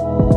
you.